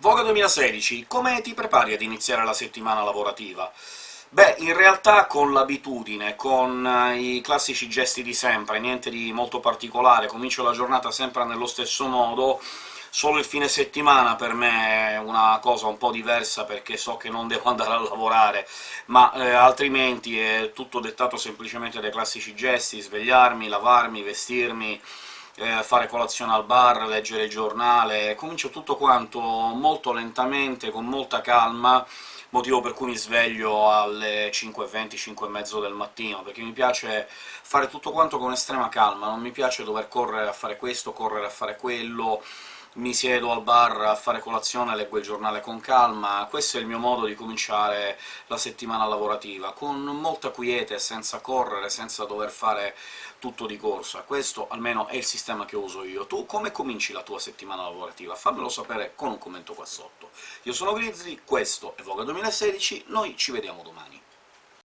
Voga 2016, come ti prepari ad iniziare la settimana lavorativa? Beh, in realtà con l'abitudine, con eh, i classici gesti di sempre, niente di molto particolare, comincio la giornata sempre nello stesso modo, solo il fine settimana per me è una cosa un po' diversa, perché so che non devo andare a lavorare, ma eh, altrimenti è tutto dettato semplicemente dai classici gesti, svegliarmi, lavarmi, vestirmi, eh, fare colazione al bar, leggere il giornale... comincio tutto quanto molto lentamente, con molta calma, motivo per cui mi sveglio alle 5.20, 5.30 del mattino, perché mi piace fare tutto quanto con estrema calma, non mi piace dover correre a fare questo, correre a fare quello, mi siedo al bar a fare colazione, leggo il giornale con calma... questo è il mio modo di cominciare la settimana lavorativa, con molta quiete, senza correre, senza dover fare tutto di corsa. Questo almeno è il sistema che uso io. Tu come cominci la tua settimana lavorativa? Fammelo sapere con un commento qua sotto. Io sono Grizzly, questo è Voga 2016, noi ci vediamo domani.